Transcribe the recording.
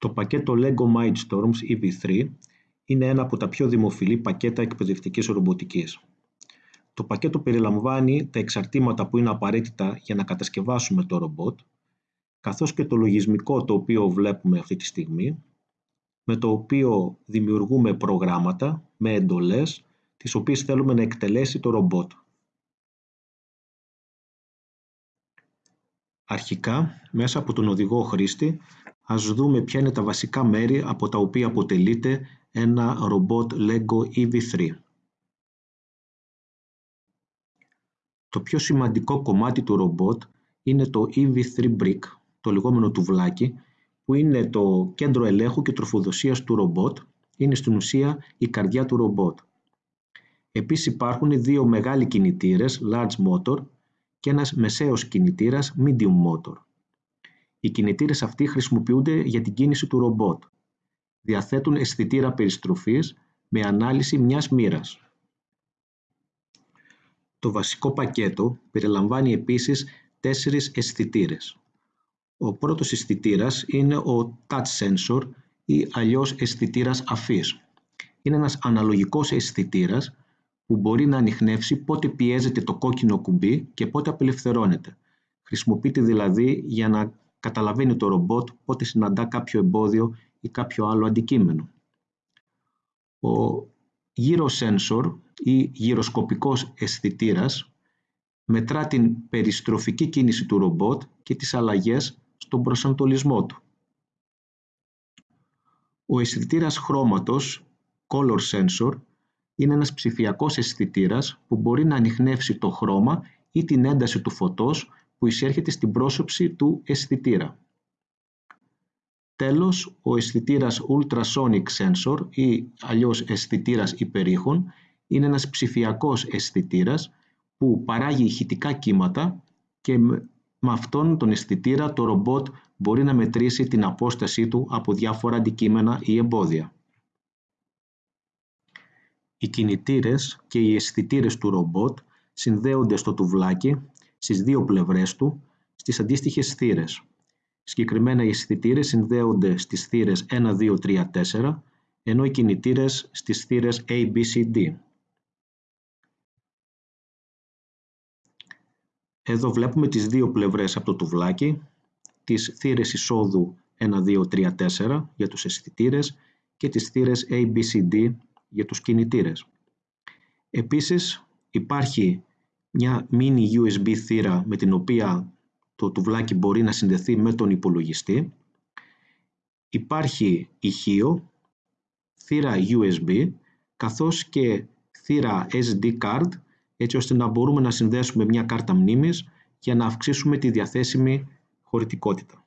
Το πακέτο LEGO Mindstorms EV3 είναι ένα από τα πιο δημοφιλή πακέτα εκπαιδευτικής ρομποτικής. Το πακέτο περιλαμβάνει τα εξαρτήματα που είναι απαραίτητα για να κατασκευάσουμε το ρομπότ, καθώς και το λογισμικό το οποίο βλέπουμε αυτή τη στιγμή, με το οποίο δημιουργούμε προγράμματα με εντολές, τις οποίες θέλουμε να εκτελέσει το ρομπότ. Αρχικά, μέσα από τον οδηγό χρήστη, ας δούμε ποια είναι τα βασικά μέρη από τα οποία αποτελείται ένα ρομπότ LEGO EV3. Το πιο σημαντικό κομμάτι του ρομπότ είναι το EV3 Brick, το λεγόμενο τουβλάκι, που είναι το κέντρο ελέγχου και τροφοδοσίας του ρομπότ, είναι στην ουσία η καρδιά του ρομπότ. Επίσης υπάρχουν δύο μεγάλοι κινητήρες, large motor, και ένας μεσαίος κινητήρας, medium motor. Οι κινητήρες αυτοί χρησιμοποιούνται για την κίνηση του ρομπότ. Διαθέτουν αισθητήρα περιστροφής με ανάλυση μιας μοίρας. Το βασικό πακέτο περιλαμβάνει επίσης τέσσερις αισθητήρες. Ο πρώτος αισθητήρας είναι ο touch sensor ή αλλιώς αισθητήρας αφής. Είναι ένας αναλογικός αισθητήρας που μπορεί να ανοιχνεύσει πότε πιέζεται το κόκκινο κουμπί και πότε απελευθερώνεται. Χρησιμοποιείται δηλαδή για να καταλαβαίνει το ρομπότ πότε συναντά κάποιο εμπόδιο ή κάποιο άλλο αντικείμενο. Ο γύρο sensor ή γυροσκοπικός αισθητήρας μετρά την περιστροφική κίνηση του ρομπότ και τις αλλαγές στον προσανατολισμό του. Ο αισθητήρας χρώματος, color sensor, είναι ένας ψηφιακός αισθητήρας που μπορεί να ανοιχνεύσει το χρώμα ή την ένταση του φωτός που εισέρχεται στην πρόσωψη του αισθητήρα. Τέλος, ο αισθητήρας ultrasonic sensor ή αλλιώς αισθητήρας υπερήχων είναι ένας ψηφιακός αισθητήρας που παράγει ηχητικά κύματα και με αυτόν τον αισθητήρα το ρομπότ μπορεί να μετρήσει την απόστασή του από διάφορα αντικείμενα ή εμπόδια. Οι κινητήρες και οι αισθητήρες του ρομπότ συνδέονται στο τουβλάκι στις δύο πλευρές του στις αντίστοιχες θύρες. Συγκεκριμένα οι αισθητήρες συνδέονται στις θύρες 1, 2, 3, 4, ενώ οι κινητήρες στις θύρες A, B, C, D. Εδώ βλέπουμε τις δύο πλευρές από το τουβλάκι, τις θύρες εισόδου 1, 2, 3, 4 για τους αισθητήρες και τις θύρες A, B, C, D για τους κινητήρες. Επίσης υπάρχει μια mini USB θύρα με την οποία το τουβλάκι μπορεί να συνδεθεί με τον υπολογιστή. Υπάρχει ηχείο, θύρα USB, καθώς και θύρα SD card, έτσι ώστε να μπορούμε να συνδέσουμε μια κάρτα μνήμης για να αυξήσουμε τη διαθέσιμη χωρητικότητα.